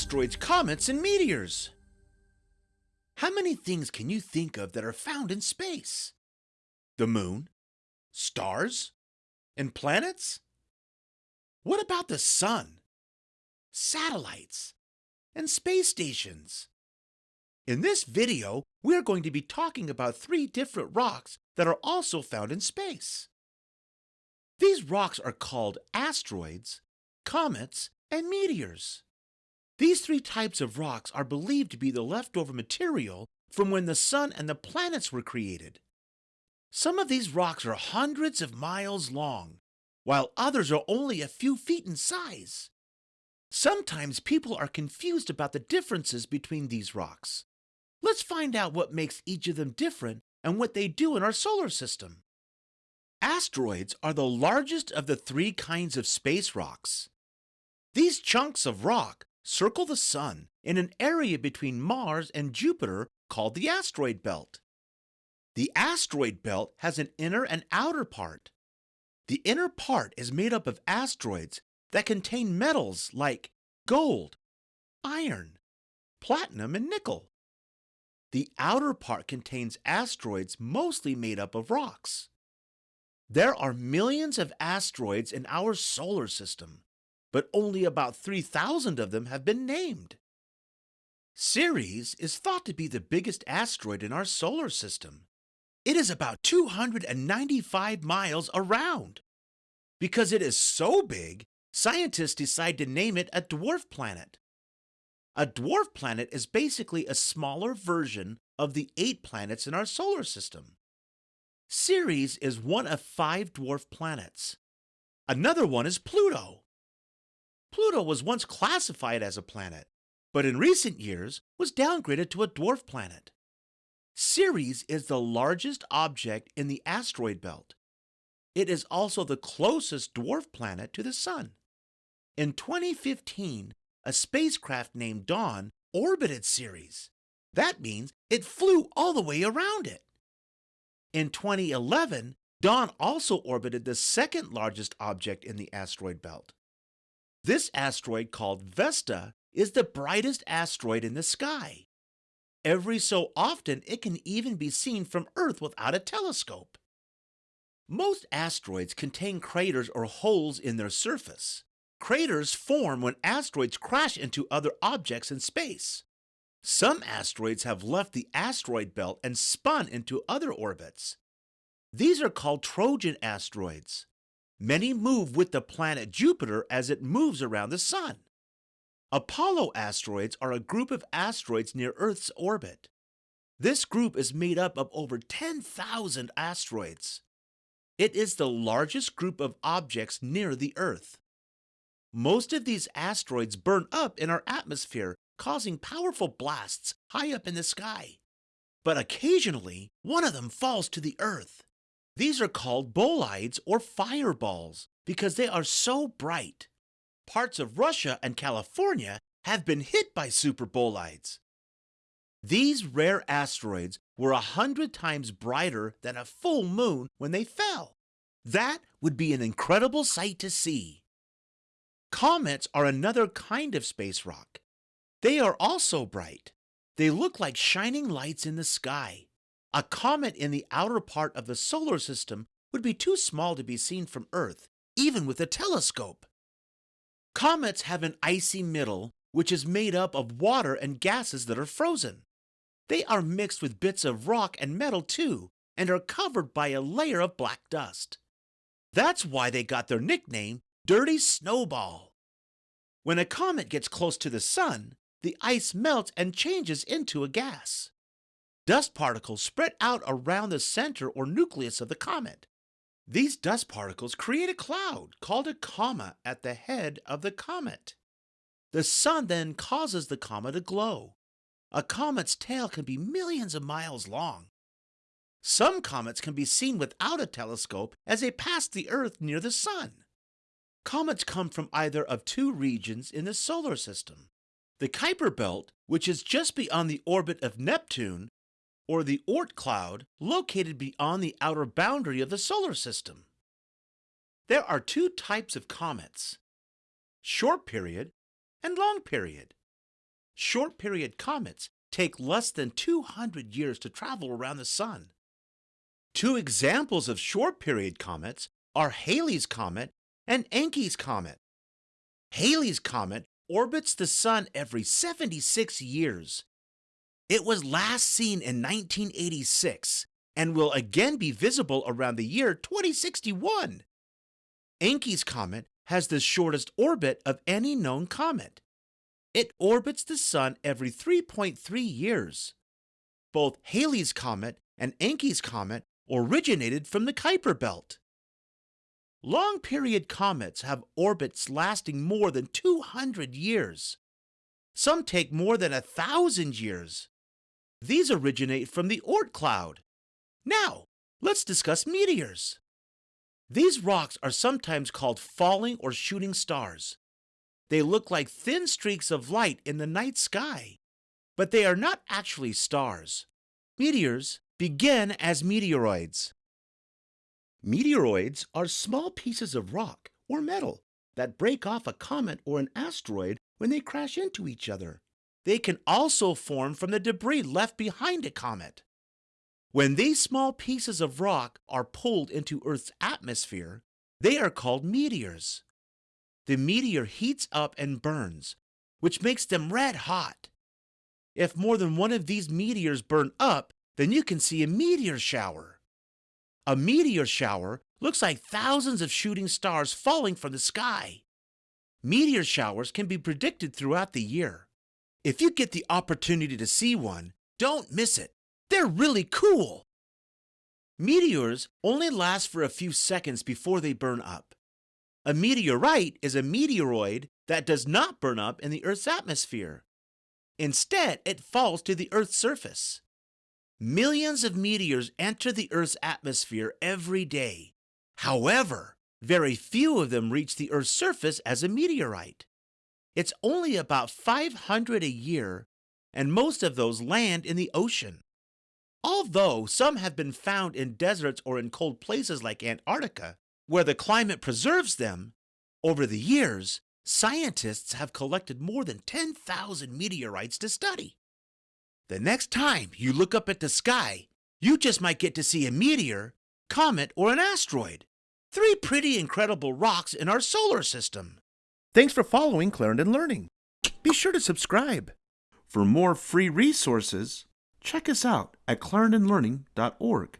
asteroids, comets, and meteors. How many things can you think of that are found in space? The moon, stars, and planets? What about the sun, satellites, and space stations? In this video, we're going to be talking about three different rocks that are also found in space. These rocks are called asteroids, comets, and meteors. These three types of rocks are believed to be the leftover material from when the sun and the planets were created. Some of these rocks are hundreds of miles long, while others are only a few feet in size. Sometimes people are confused about the differences between these rocks. Let's find out what makes each of them different and what they do in our solar system. Asteroids are the largest of the three kinds of space rocks. These chunks of rock circle the Sun in an area between Mars and Jupiter called the asteroid belt. The asteroid belt has an inner and outer part. The inner part is made up of asteroids that contain metals like gold, iron, platinum, and nickel. The outer part contains asteroids mostly made up of rocks. There are millions of asteroids in our solar system, but only about 3,000 of them have been named. Ceres is thought to be the biggest asteroid in our solar system. It is about 295 miles around. Because it is so big, scientists decide to name it a dwarf planet. A dwarf planet is basically a smaller version of the eight planets in our solar system. Ceres is one of five dwarf planets. Another one is Pluto. Pluto was once classified as a planet, but in recent years was downgraded to a dwarf planet. Ceres is the largest object in the asteroid belt. It is also the closest dwarf planet to the Sun. In 2015, a spacecraft named Dawn orbited Ceres. That means it flew all the way around it. In 2011, Dawn also orbited the second largest object in the asteroid belt. This asteroid, called Vesta, is the brightest asteroid in the sky. Every so often, it can even be seen from Earth without a telescope. Most asteroids contain craters or holes in their surface. Craters form when asteroids crash into other objects in space. Some asteroids have left the asteroid belt and spun into other orbits. These are called Trojan asteroids. Many move with the planet Jupiter as it moves around the Sun. Apollo asteroids are a group of asteroids near Earth's orbit. This group is made up of over 10,000 asteroids. It is the largest group of objects near the Earth. Most of these asteroids burn up in our atmosphere, causing powerful blasts high up in the sky. But occasionally, one of them falls to the Earth. These are called bolides or fireballs because they are so bright parts of Russia and California have been hit by superbolides. These rare asteroids were a hundred times brighter than a full moon when they fell. That would be an incredible sight to see. Comets are another kind of space rock. They are also bright. They look like shining lights in the sky. A comet in the outer part of the solar system would be too small to be seen from Earth, even with a telescope. Comets have an icy middle, which is made up of water and gases that are frozen. They are mixed with bits of rock and metal too, and are covered by a layer of black dust. That's why they got their nickname, Dirty Snowball. When a comet gets close to the sun, the ice melts and changes into a gas. Dust particles spread out around the center or nucleus of the comet, these dust particles create a cloud called a coma at the head of the comet. The sun then causes the comet to glow. A comet's tail can be millions of miles long. Some comets can be seen without a telescope as they pass the Earth near the sun. Comets come from either of two regions in the solar system. The Kuiper Belt, which is just beyond the orbit of Neptune, or the Oort cloud, located beyond the outer boundary of the solar system. There are two types of comets short period and long period. short period comets take less than 200 years to travel around the Sun. Two examples of short period comets are Halley's Comet and Encke's Comet. Halley's Comet orbits the Sun every 76 years. It was last seen in 1986 and will again be visible around the year 2061. Encke's Comet has the shortest orbit of any known comet. It orbits the Sun every 3.3 years. Both Halley's Comet and Encke's Comet originated from the Kuiper Belt. Long period comets have orbits lasting more than 200 years. Some take more than a thousand years. These originate from the Oort cloud. Now, let's discuss meteors. These rocks are sometimes called falling or shooting stars. They look like thin streaks of light in the night sky, but they are not actually stars. Meteors begin as meteoroids. Meteoroids are small pieces of rock or metal that break off a comet or an asteroid when they crash into each other. They can also form from the debris left behind a comet. When these small pieces of rock are pulled into Earth's atmosphere, they are called meteors. The meteor heats up and burns, which makes them red hot. If more than one of these meteors burn up, then you can see a meteor shower. A meteor shower looks like thousands of shooting stars falling from the sky. Meteor showers can be predicted throughout the year. If you get the opportunity to see one, don't miss it. They're really cool. Meteors only last for a few seconds before they burn up. A meteorite is a meteoroid that does not burn up in the Earth's atmosphere. Instead, it falls to the Earth's surface. Millions of meteors enter the Earth's atmosphere every day. However, very few of them reach the Earth's surface as a meteorite. It's only about 500 a year, and most of those land in the ocean. Although some have been found in deserts or in cold places like Antarctica, where the climate preserves them, over the years, scientists have collected more than 10,000 meteorites to study. The next time you look up at the sky, you just might get to see a meteor, comet, or an asteroid. Three pretty incredible rocks in our solar system. Thanks for following Clarendon Learning. Be sure to subscribe. For more free resources, check us out at clarendonlearning.org.